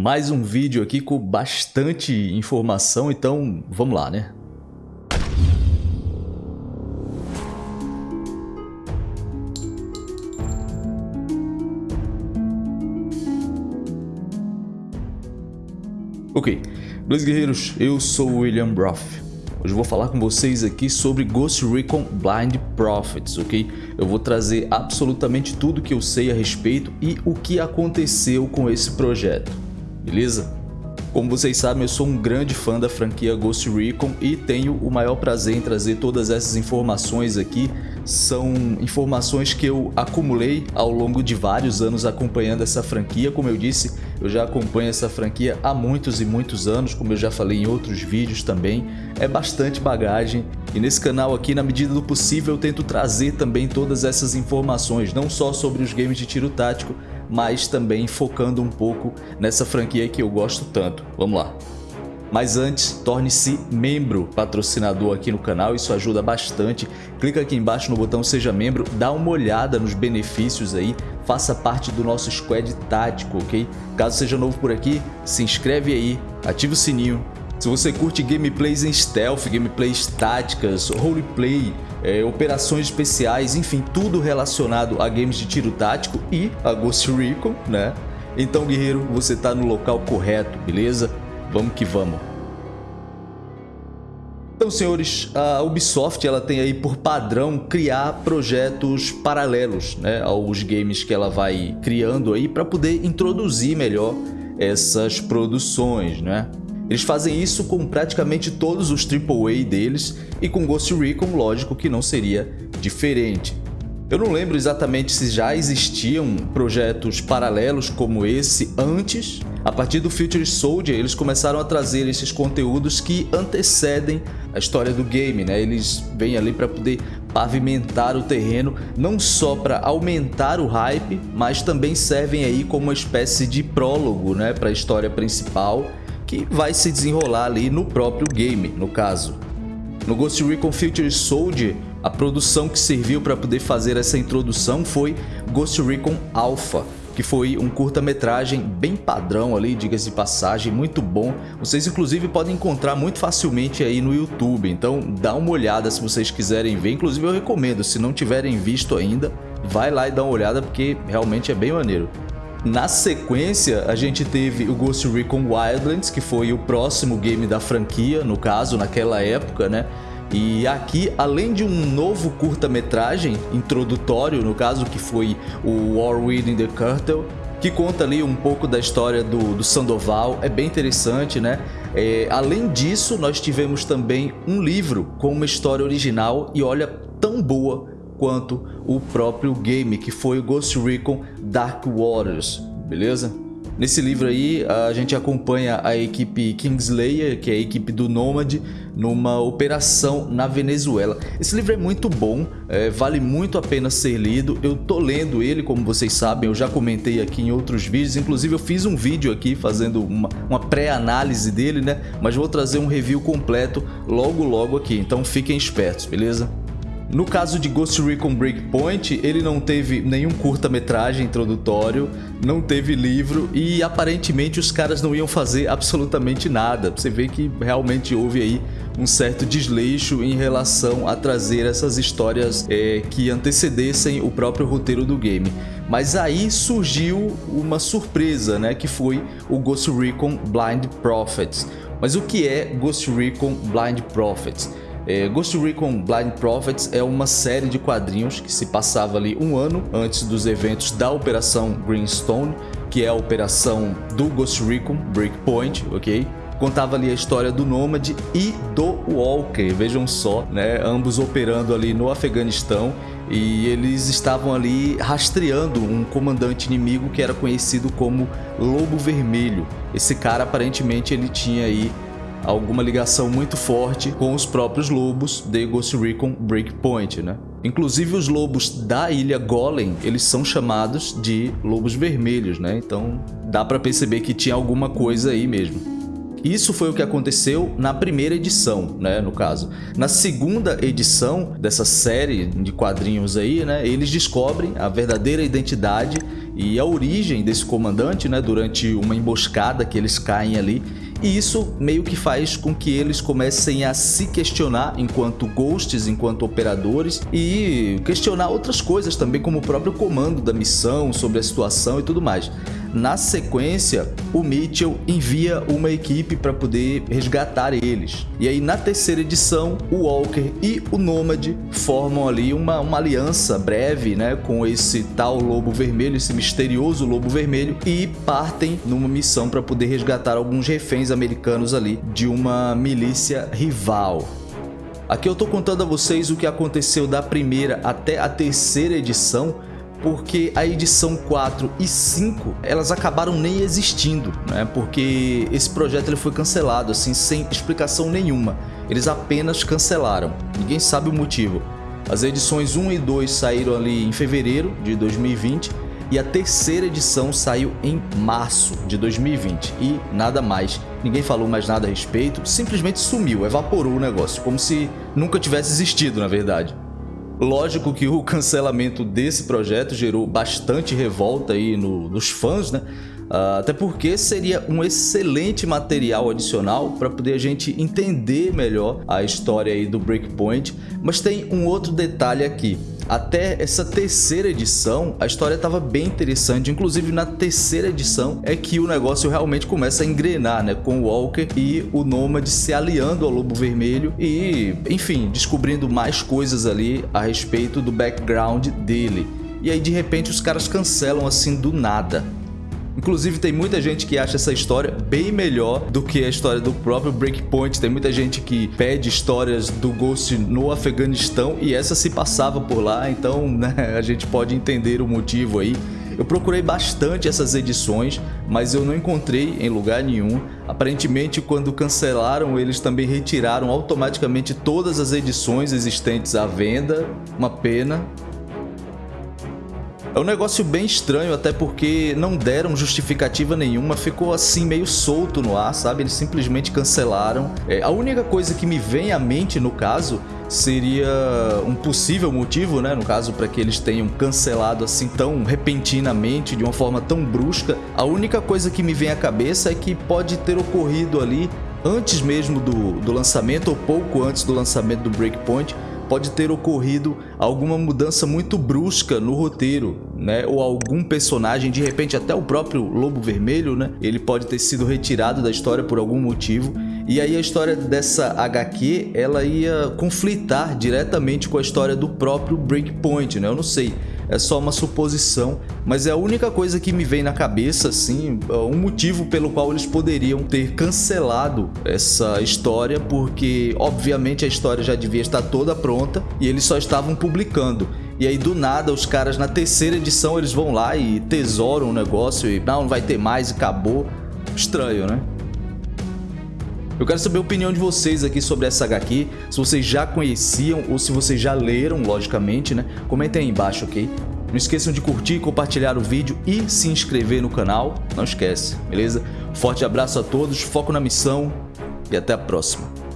Mais um vídeo aqui com bastante informação, então vamos lá, né? Ok, dois guerreiros, eu sou o William Broth. Hoje eu vou falar com vocês aqui sobre Ghost Recon Blind Prophets, ok? Eu vou trazer absolutamente tudo que eu sei a respeito e o que aconteceu com esse projeto, beleza? Como vocês sabem, eu sou um grande fã da franquia Ghost Recon e tenho o maior prazer em trazer todas essas informações aqui. São informações que eu acumulei ao longo de vários anos acompanhando essa franquia. Como eu disse, eu já acompanho essa franquia há muitos e muitos anos, como eu já falei em outros vídeos também. É bastante bagagem e nesse canal aqui, na medida do possível, eu tento trazer também todas essas informações, não só sobre os games de tiro tático, mas também focando um pouco nessa franquia que eu gosto tanto. Vamos lá! Mas antes, torne-se membro patrocinador aqui no canal, isso ajuda bastante. Clica aqui embaixo no botão seja membro, dá uma olhada nos benefícios aí, faça parte do nosso squad tático, ok? Caso seja novo por aqui, se inscreve aí, ativa o sininho. Se você curte gameplays em stealth, gameplays táticas, roleplay, é, operações especiais, enfim, tudo relacionado a games de tiro tático e a Ghost Recon, né? Então, guerreiro, você está no local correto, beleza? Vamos que vamos. Então, senhores, a Ubisoft ela tem aí por padrão criar projetos paralelos né, aos games que ela vai criando aí para poder introduzir melhor essas produções, né? Eles fazem isso com praticamente todos os AAA deles e com Ghost Recon, lógico que não seria diferente. Eu não lembro exatamente se já existiam projetos paralelos como esse antes. A partir do Future Soldier, eles começaram a trazer esses conteúdos que antecedem a história do game, né? Eles vêm ali para poder pavimentar o terreno, não só para aumentar o hype, mas também servem aí como uma espécie de prólogo, né, para a história principal que vai se desenrolar ali no próprio game, no caso. No Ghost Recon Future Soldier, a produção que serviu para poder fazer essa introdução foi Ghost Recon Alpha, que foi um curta-metragem bem padrão ali, diga-se de passagem, muito bom. Vocês inclusive podem encontrar muito facilmente aí no YouTube, então dá uma olhada se vocês quiserem ver. Inclusive eu recomendo, se não tiverem visto ainda, vai lá e dá uma olhada porque realmente é bem maneiro. Na sequência, a gente teve o Ghost Recon Wildlands, que foi o próximo game da franquia, no caso, naquela época, né? E aqui, além de um novo curta-metragem introdutório, no caso que foi o War Within the Curtain, que conta ali um pouco da história do, do Sandoval, é bem interessante, né? É, além disso, nós tivemos também um livro com uma história original e olha, tão boa quanto o próprio game, que foi o Ghost Recon Dark Waters, beleza? Nesse livro aí, a gente acompanha a equipe Kingslayer, que é a equipe do Nomad, numa operação na Venezuela. Esse livro é muito bom, é, vale muito a pena ser lido. Eu tô lendo ele, como vocês sabem, eu já comentei aqui em outros vídeos. Inclusive, eu fiz um vídeo aqui fazendo uma, uma pré-análise dele, né? Mas vou trazer um review completo logo, logo aqui. Então, fiquem espertos, beleza? No caso de Ghost Recon Breakpoint, ele não teve nenhum curta-metragem introdutório, não teve livro e aparentemente os caras não iam fazer absolutamente nada. Você vê que realmente houve aí um certo desleixo em relação a trazer essas histórias é, que antecedessem o próprio roteiro do game. Mas aí surgiu uma surpresa, né, que foi o Ghost Recon Blind Prophets. Mas o que é Ghost Recon Blind Prophets? É, Ghost Recon Blind Prophets é uma série de quadrinhos que se passava ali um ano antes dos eventos da Operação Greenstone, que é a operação do Ghost Recon Breakpoint, ok? Contava ali a história do Nomad e do Walker, vejam só, né? Ambos operando ali no Afeganistão e eles estavam ali rastreando um comandante inimigo que era conhecido como Lobo Vermelho. Esse cara aparentemente ele tinha aí alguma ligação muito forte com os próprios lobos de Ghost Recon Breakpoint, né? Inclusive os lobos da ilha Golem, eles são chamados de lobos vermelhos, né? Então dá para perceber que tinha alguma coisa aí mesmo. Isso foi o que aconteceu na primeira edição, né, no caso. Na segunda edição dessa série de quadrinhos aí, né, eles descobrem a verdadeira identidade e a origem desse comandante, né, durante uma emboscada que eles caem ali e isso meio que faz com que eles comecem a se questionar enquanto ghosts, enquanto operadores e questionar outras coisas também como o próprio comando da missão, sobre a situação e tudo mais. Na sequência, o Mitchell envia uma equipe para poder resgatar eles. E aí na terceira edição, o Walker e o Nomad formam ali uma, uma aliança breve né, com esse tal Lobo Vermelho, esse misterioso Lobo Vermelho, e partem numa missão para poder resgatar alguns reféns americanos ali de uma milícia rival. Aqui eu estou contando a vocês o que aconteceu da primeira até a terceira edição, porque a edição 4 e 5 elas acabaram nem existindo, né? Porque esse projeto ele foi cancelado assim sem explicação nenhuma. Eles apenas cancelaram. Ninguém sabe o motivo. As edições 1 e 2 saíram ali em fevereiro de 2020 e a terceira edição saiu em março de 2020 e nada mais. Ninguém falou mais nada a respeito, simplesmente sumiu, evaporou o negócio, como se nunca tivesse existido na verdade. Lógico que o cancelamento desse projeto gerou bastante revolta aí no, nos fãs, né? Uh, até porque seria um excelente material adicional para poder a gente entender melhor a história aí do Breakpoint, mas tem um outro detalhe aqui. Até essa terceira edição, a história estava bem interessante, inclusive na terceira edição é que o negócio realmente começa a engrenar, né, com o Walker e o Nômade se aliando ao Lobo Vermelho e, enfim, descobrindo mais coisas ali a respeito do background dele. E aí de repente os caras cancelam assim do nada. Inclusive tem muita gente que acha essa história bem melhor do que a história do próprio Breakpoint. Tem muita gente que pede histórias do Ghost no Afeganistão e essa se passava por lá, então né, a gente pode entender o motivo aí. Eu procurei bastante essas edições, mas eu não encontrei em lugar nenhum. Aparentemente, quando cancelaram, eles também retiraram automaticamente todas as edições existentes à venda. Uma pena, é um negócio bem estranho, até porque não deram justificativa nenhuma, ficou assim meio solto no ar, sabe? Eles simplesmente cancelaram. É, a única coisa que me vem à mente no caso seria um possível motivo, né, no caso, para que eles tenham cancelado assim tão repentinamente, de uma forma tão brusca. A única coisa que me vem à cabeça é que pode ter ocorrido ali antes mesmo do, do lançamento ou pouco antes do lançamento do Breakpoint, pode ter ocorrido alguma mudança muito brusca no roteiro, né? Ou algum personagem, de repente até o próprio Lobo Vermelho, né? Ele pode ter sido retirado da história por algum motivo. E aí a história dessa HQ, ela ia conflitar diretamente com a história do próprio Breakpoint, né? Eu não sei é só uma suposição, mas é a única coisa que me vem na cabeça, assim, um motivo pelo qual eles poderiam ter cancelado essa história, porque obviamente a história já devia estar toda pronta e eles só estavam publicando. E aí do nada os caras na terceira edição eles vão lá e tesouram o negócio e não, não vai ter mais e acabou. Estranho, né? Eu quero saber a opinião de vocês aqui sobre essa HQ, se vocês já conheciam ou se vocês já leram, logicamente, né? Comentem aí embaixo, ok? Não esqueçam de curtir, compartilhar o vídeo e se inscrever no canal. Não esquece, beleza? Forte abraço a todos, foco na missão e até a próxima.